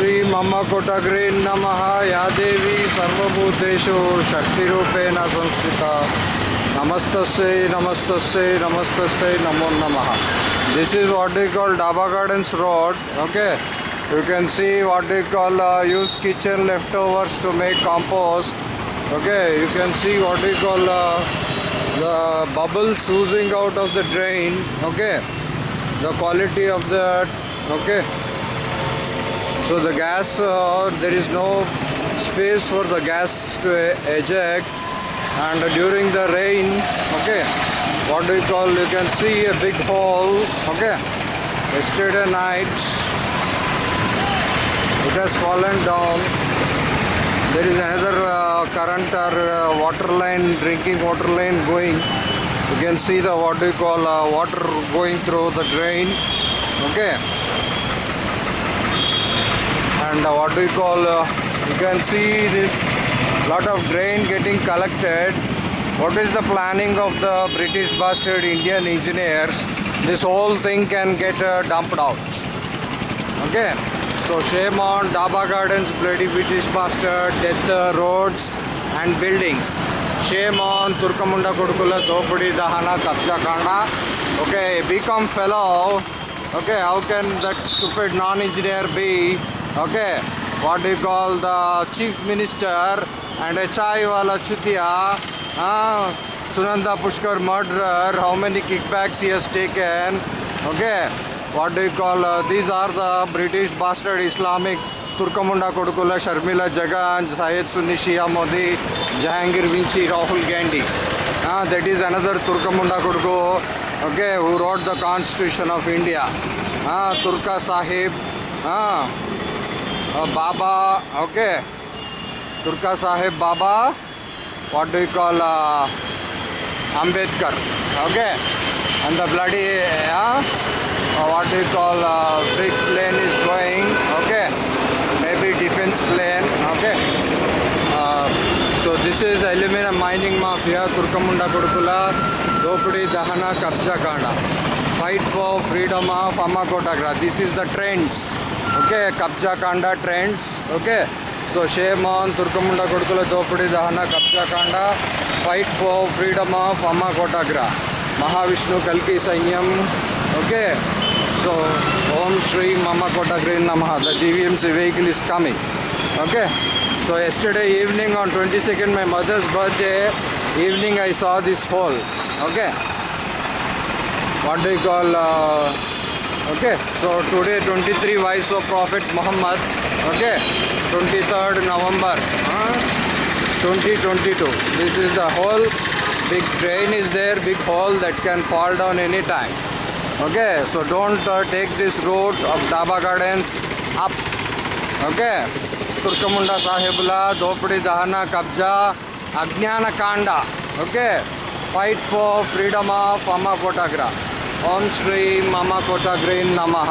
श्री मम्म कोटग्री नम। या देवी सर्वूतेषु शक्तिपेण संस्थिता। नमस्त नमस्त नमस्त नमो नम। This is what the call Daba Gardens road okay you can see what the call use kitchen leftovers to make compost okay you can see what the call the bubble oozing out of the drain okay the quality of that okay. So the gas uh, there is no space for the gas to eject. And during the rain okay what do you call you can see a big hole okay. Yesterday night it has fallen down. There is another uh, current or uh, water line drinking water line going. You can see the what do you call uh, water going through the drain okay and uh, what do you call uh, you can see this lot of drain getting collected. What is the planning of the british bastard indian engineers? This whole thing can get uh, dumped out. Okay. So shame on daba gardens bloody british bastard death uh, roads and buildings. Shame on turkamunda kodukula dopudi dahana kabja kanda okay become fellow. Okay how can that stupid non-engineer be and HI wala chutia uh, Sunanda Pushkar murderer how many kickbacks he has taken okay what do you call uh, these are the British bastard Islamic Turkamunda Kodukula Sharmila Jagan Syed Sunni Shia Modi Jahangir Vinci Rahul Gandhi uh, that is another Turkamunda Koduku okay who wrote the constitution of India uh, Turka Sahib uh, uh, Baba, okay. Durga Saheb Baba what you call Ambedkar okay. And the bloody what you call big plane is going okay. Maybe defence plane okay. So this is aluminium mining mafia Turkamunda कुड़कुला दोपड़ी दहना कब्जा Kanda fight for freedom of Amma Kotagra this is the trends okay, ಕಬ್ಜಾ ಕಾಂಡ trends. Okay, so shame on ತುರ್ಕಮುಂಡ ಕೊಡ್ಕುಲ ದೋಪಡಿ ದಹನ, ಕಬ್ಜಾ ಕಾಂಡ ಫೈಟ್ ಫಾರ್ ಫ್ರೀಡಮ್ ಆಫ್ ಅಮ್ಮ ಕೋಟಾಗ್ರ ಮಹಾವಿಷ್ಣು, ಕಲ್ಕಿ ಸಂಯಮ್ ಓಕೆ, ಸೊ ಓಂ ಶ್ರೀ ಮಮ್ಮ ಕೋಟಾಗ್ರಿ ನಮಃ. The G V M C vehicle is coming okay so yesterday evening on twenty second my mother's birthday evening I saw this fall okay what do you call okay so today 23 three vice of prophet Mohammed okay 23rd November 2022 this is the whole big drain is there big hole that can fall down any time okay so don't take this road of Daba Gardens up okay Turkamunda साहेबला धोपड़ी दहना कब्जा अज्ञान Kanda okay fight for freedom of अमा photograph ओम श्री मामा कोटा ग्रीन नमः।